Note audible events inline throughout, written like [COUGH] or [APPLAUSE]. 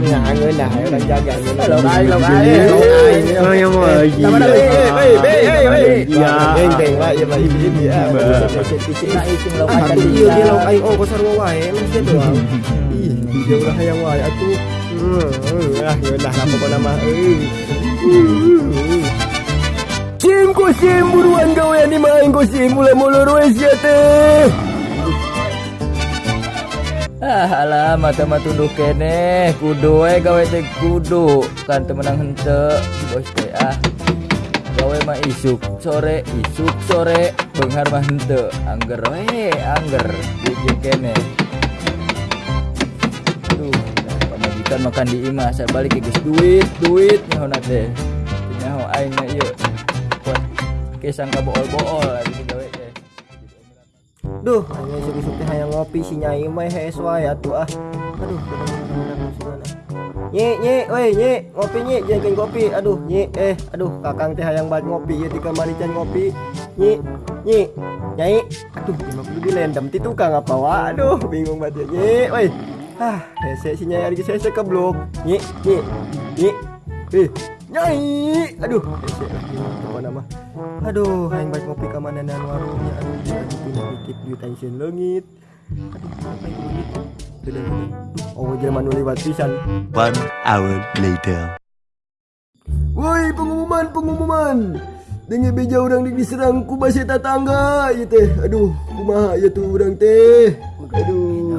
nhà hai người nào đang ra gần như Lộc ai, em ơi gì vậy? Dạ. tiền vậy vậy à tapi dia oh pasar wae emang dia doang. Dia udah hayang wae ah, ya udah. Sim buruan gawe ni main ya teh. Ah, alah mata-mata tuduh kene, kudu we gawe teh kudu kan temenang hente bos teh ah. Gawe mah isuk sore, isuk sore, benghar mah hente, angger we, angger jeung kene. Aduh, dah pamajikan makan di imah, saya balik geus duit, duit nyahona teh. Nyaho aing mah ieu. Kuat kesang ka bool-bool ari gawe. Duh, hanya isuk-isuk teh hayang ngopi si nyai mah hees wae atuh ah. Aduh, Nye, nye, woi, nye, ngopi nye, jangan kopi. Aduh, nye, eh, aduh, kakang teh hayang banget ngopi ya di kamar can ngopi. Nye, nye, nyai. Aduh, lima puluh dilendam ti tukang apa wah. Aduh, bingung banget ya. Nye, woi. Ah, hese si nyai lagi hese keblok. Nye, nye, nye. Eh, nyai. Aduh, lagi apa nama? Aduh, hayang banget ngopi ke mana dan warungnya. Aduh, lagi pindah dikit di tension langit. Aduh, apa itu begitu? Oh, Jerman lewat pisan. One hour later. Woi pengumuman pengumuman Dengar beja orang dik diserang ku basi tetangga ya teh Aduh kumaha ya tu orang teh Aduh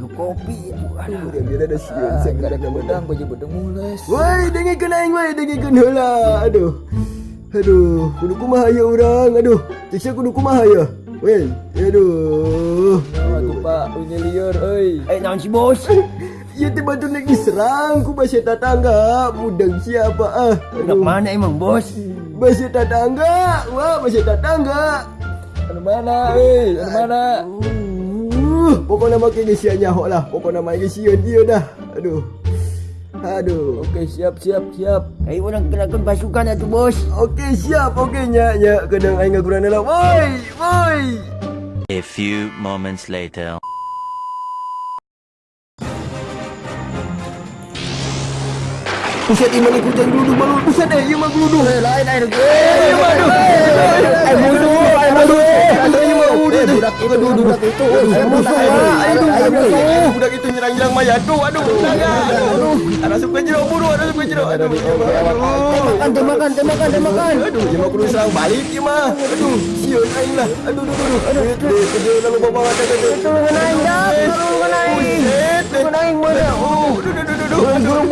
nyeduh kopi. Aduh Udah biar ada siun ah saya karak nama bedang baju bedang mules Woi dengar kena aing woi dengar kena heula Aduh. Aduh kudu kumaha ya orang Aduh Ciksa kudu kumaha ya? Woi Aduh. Aku pak punya liar euy eh naon si bos? [LAUGHS] Ya batu dik diserang ku basi tetangga Budang siapa ah? Udah mana emang bos? Basi tetangga Wah basi tetangga anu mana euy anu mana Uh, pokoknya makin gesia nyahok lah. Pokoknya main gesia dia dah. Aduh. Aduh. oke siap siap siap eh orang kenakan pasukan atuh bos Okey siap. Okey nyak nyak kadang aing ngaguran lah. Woi, woi. A few moments later. Buset iman ikut jangan geluduk malu. Buset deh, ieu mah geluduk. eh lain air ge Eh, waduh. Eh, musuh, eh, musuh. Aduh, ieu budak itu budak itu. Aduh, ayo musuh. Budak itu nyerang-nyerang mayat. Aduh, aduh. Aduh. Ada suka jeruk buru, ada suka jeruk. Aduh. Aduh. tembakan tembakan tembakan tembakan Aduh, dia kudu serang balik dia mah. Aduh, siun aing lah. Aduh, aduh, aduh. Aduh, aduh, aduh, lalu bawa mata aduh. Tulungan aing dak tulungan aing tulungan aing mana Oh, aduh, aduh, aduh, aduh. Aduh,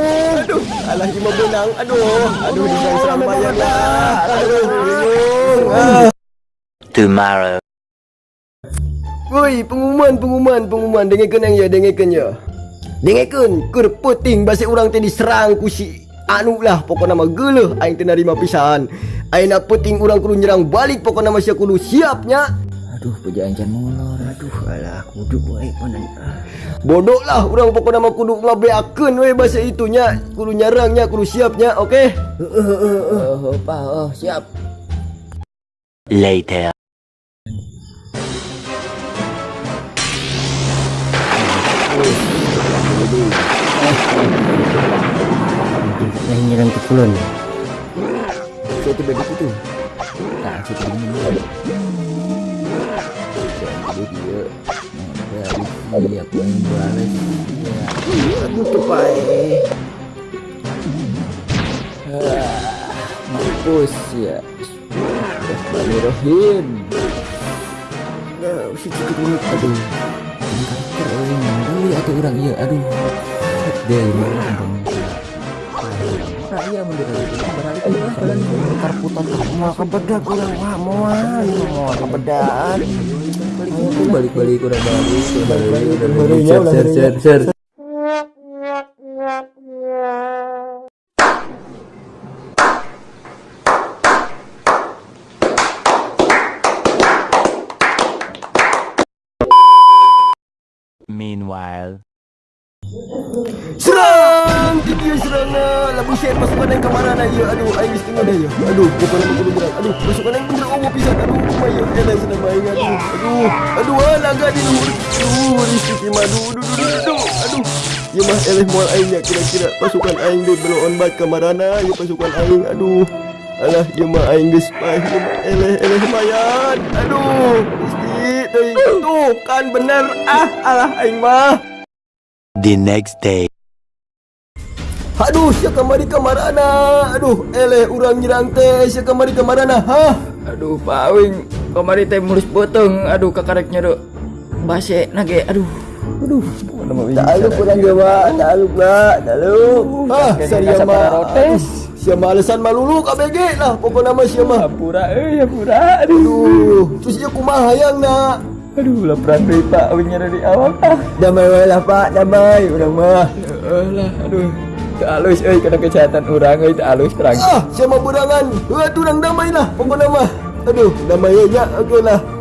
aduh. Alah, dia mah benang. Aduh, aduh, dia serang bayang lah. Aduh, bingung. Tomorrow. Woi, pengumuman, pengumuman, pengumuman. Dengarkan yang ya, dengarkan ya. Dengarkan, kur puting basi orang tadi serang ku si anu lah pokoknya nama geuleuh aing teu narima pisan. Aing nak puting orang kudu nyerang balik pokoknya nama sia kudu siapnya. aduh pejaan can molor aduh Alah, kudu wae panan. Bodoh lah orang pokoknya nama kudu ngabeakeun we bahasa itunya, kudu nyerangnya, kudu siapnya, oke? oh apa oh siap Later. Yang nyerang ke kulon. Saya tiba di situ. nah situ ini jadi dia dari siap membalas Tutup bae. mampus ya Bismillahirrahmanirrahim Nah, si cukup menit aduh. karakter orang yang dulu atau orang iya aduh dia ini orang bang nah iya jalan Mau kebedak wah mau balik balik udah balik udah balik. Udah balik udah share share share. Meanwhile. Serang! Dia serang lah buset pasukan yang kemarin aja. Aduh, aing geus tengah dah ya. Aduh, mau kudu berang. Aduh, pasukan yang kudu owo pisan. Aduh, kumaha ya elah senang main aduh. Aduh, aduh, ah, naga di. Aduh, risiki madu. Aduh, aduh, aduh, aduh. Aduh. Ya mah eleh moal aing ya kira-kira pasukan aing deh belum on bat kamarana ya pasukan aing. Aduh. Alah, ya mah aing geus pah. Ya mah eleh eleh mayan. Aduh, teuing. Tuh, kan bener. Ah, alah aing mah. The next day. Aduh, sia kamari kamarana. Aduh, eleh urang nyerang teh sia kamari kamarana. Hah? Aduh, pawing. Kamari teh mulus potong. Aduh, kakareknya do. Base nage. Aduh. Aduh. Mana mau bisa. Dalu kurang jawa, dalu ba, dalu. Ah, saya mah. Sia mah alasan malulu KBG lah. Pokoknya mah sia mah. Hapura euy, hapura. Aduh. Aduh, terus dia kumaha hayang nak. Aduh, laparan deui Pak. Awingnya dari awal. Ah. Damai wae lah Pak, damai urang mah. Alah, aduh. Alus euy kana kejahatan urang euy alus terang. Ah, sia mah burangan. Heuh, urang damai lah pokoknya mah. Aduh, damai nya. Oke lah.